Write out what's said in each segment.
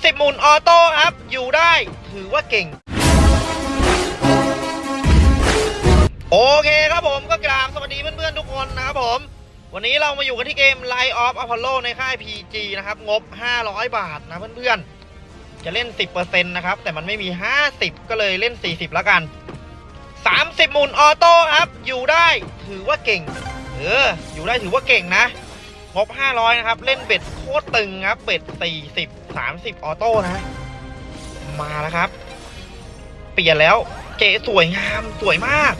30หมุนออโต้ครับ อยู่ได้ถือว่าเก่ง โอเคครับผมก็กราบสวัสดีเพื่อนๆทุกคนนะครับผม วันนี้เรามาอยู่กันที่เกม Line of Apollo ในค่าย PG นะครับ งบ 500 บาทนะเพื่อนๆ จะเล่น 10%นะครับ แต่มันไม่มี 50 ก็เลยเล่น 40 แล้วกัน 30 หมุนออโต้ครับ อยู่ได้ถือว่าเก่ง เออ อยู่ได้ถือว่าเก่งนะงบ 500 นะครับ เล่นเบ็ดโคตรตึงครับ เบ็ด 40 30 ออโต้นะ มาแล้วครับ เปลี่ยนแล้ว เก๋สวยงามสวยมาก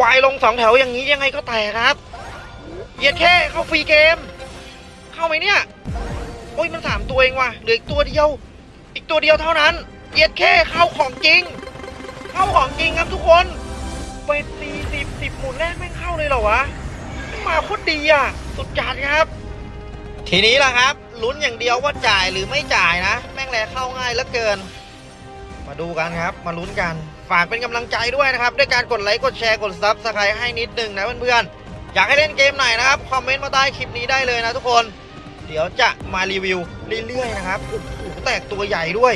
วายลงสองแถวอย่างนี้ยังไงก็แตกครับเหยียดแค่เข้าฟรีเกม เข้าไหมเนี่ย โอ้ยมันสามตัวเองว่ะเหลืออีกตัวเดียว อีกตัวเดียวเท่านั้นเหยียดแค่เข้าของจริง เข้าของจริงครับทุกคนเป็นสี่สิบสิบหมุนแรกแม่เข้าเลยเหรอวะมาโคตรดีอะ สุดจัดครับ ทีนี้ล่ะครับ ลุ้นอย่างเดียวว่าจ่ายหรือไม่จ่ายนะ แม่งแลเข้าง่ายเหลือเกิน มาดูกันครับ มาลุ้นกัน ฝากเป็นกำลังใจด้วยนะครับ ด้วยการกดไลค์กดแชร์กด subscribe ให้นิดนึงนะเพื่อนๆ อยากให้เล่นเกมไหนนะครับ คอมเมนต์มาใต้คลิปนี้ได้เลยนะทุกคน เดี๋ยวจะมารีวิวเรื่อยๆนะครับโอ้โหแตกตัวใหญ่ด้วย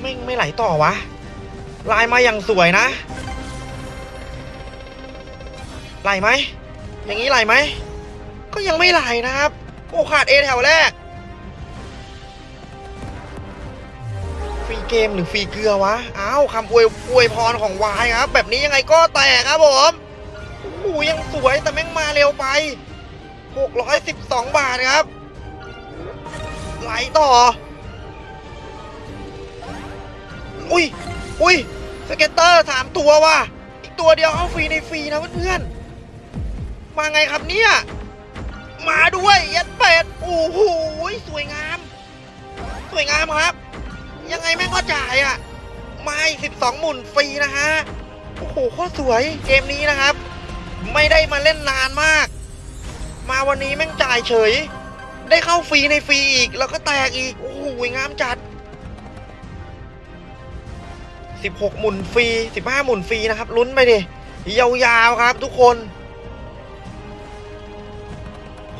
แม่งไม่ไหลต่อวะ ลายมาอย่างสวยนะ ไหลไหม อย่างนี้ไหลไหม ก็ยังไม่ไหลนะครับ โอ้ขาดเอแถวแรก ฟรีเกมหรือฟรีเกลือวะ อ้าวคำอวยอวยพรของวายครับ แบบนี้ยังไงก็แตกครับผมโอ้โหยังสวยแต่แม่งมาเร็วไป 612 บาทครับ ไหลต่อ อุ้ยอุ้ยสเก็ตเตอร์สามตัวว่ะ อีกตัวเดียวเอาฟรีในฟรีนะเพื่อนๆ มาไงครับเนี่ย มาด้วยยัดเป็ดโอ้โหสวยงาม สวยงามครับ ยังไงแม่งก็จ่ายอะมาอีก12หมุนฟรีนะฮะโอ้โหโคตรสวยเกมนี้นะครับ ไม่ได้มาเล่นนานมาก มาวันนี้แม่งจ่ายเฉย ได้เข้าฟรีในฟรีอีก แล้วก็แตกอีก โอ้โหงามจัด16หมุนฟรี15หมุนฟรีนะครับลุ้นไปดิยาวๆครับทุกคน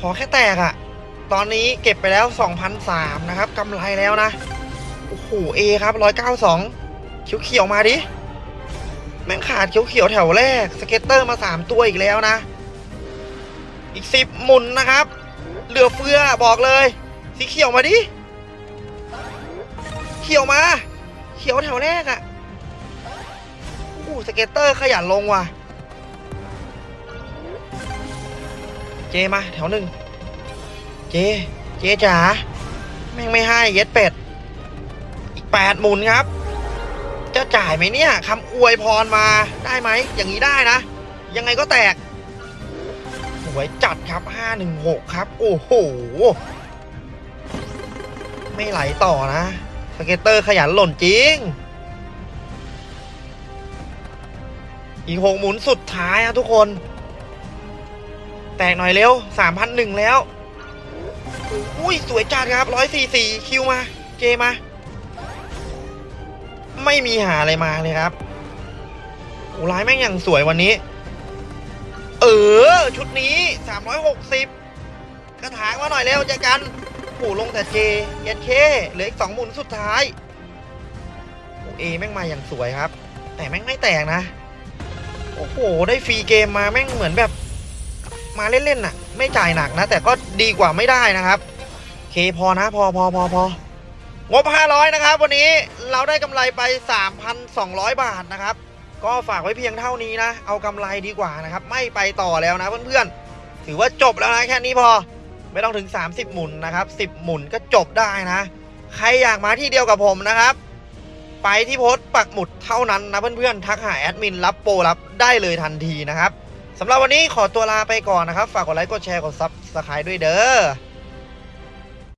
ขอแค่แตกอะตอนนี้เก็บไปแล้ว 2,003นะครับกำไรแล้วนะ โอ้โหเอครับ 192 เขียวเขียวๆมาดิ แม่งขาดเขียวเขียวๆแถวแรก scatter มา 3 ตัวอีกแล้วนะ อีก 10 หมุนนะครับ เหลือเฟือบอกเลย สีเขียวมาดิ เขียวมา เขียวแถวแรกอะโอ้ scatter ขยันลงว่ะ เจมาแถวหนึ่งเจ เจจ๋าแม่งไม่ให้เย็ดเป็ด อีกแปดหมุนครับ จะจ่ายไหมเนี่ยคำอวยพรมาได้ไหม อย่างนี้ได้นะ ยังไงก็แตกสวยจัดครับ516ครับ โอ้โห ไม่ไหลต่อนะสเก็ตเตอร์ขยันหล่นจริง อีกหกหมุนสุดท้ายนะทุกคน แตกหน่อยเร็ว3,001แล้ว อุ้ยสวยจัดครับ144คิวมา เจมา ไม่มีหาอะไรมาเลยครับโอ้ร้ายแม่งอย่างสวยวันนี้ เออ ชุดนี้360กระถางมาหน่อยเร็วเจอกันโอ้ลงแต่เจเย็นเคเหลืออีกสองหมุนสุดท้ายโอ้เอแม่งมาอย่างสวยครับ แต่แม่งไม่แตกนะ โอ้โห ได้ฟรีเกมมาแม่งเหมือนแบบ มาเล่นๆน่ะ ไม่จ่ายหนักนะ แต่ก็ดีกว่าไม่ได้นะครับเคพอนะพอพอพอพองบ 500 นะครับ วันนี้เราได้กำไรไป 3,200 บาทนะครับ ก็ฝากไว้เพียงเท่านี้นะ เอากำไรดีกว่านะครับ ไม่ไปต่อแล้วนะเพื่อนๆ ถือว่าจบแล้วนะแค่นี้พอ ไม่ต้องถึง 30 หมุนนะครับ 10 หมุนก็จบได้นะ ใครอยากมาที่เดียวกับผมนะครับ ไปที่โพสต์ปักหมุดเท่านั้นนะเพื่อนๆ ทักหาแอดมินรับโปรรับได้เลยทันทีนะครับ สำหรับวันนี้ขอตัวลาไปก่อนนะครับ ฝากกดไลค์ กดแชร์ กด subscribe ด้วยเด้อ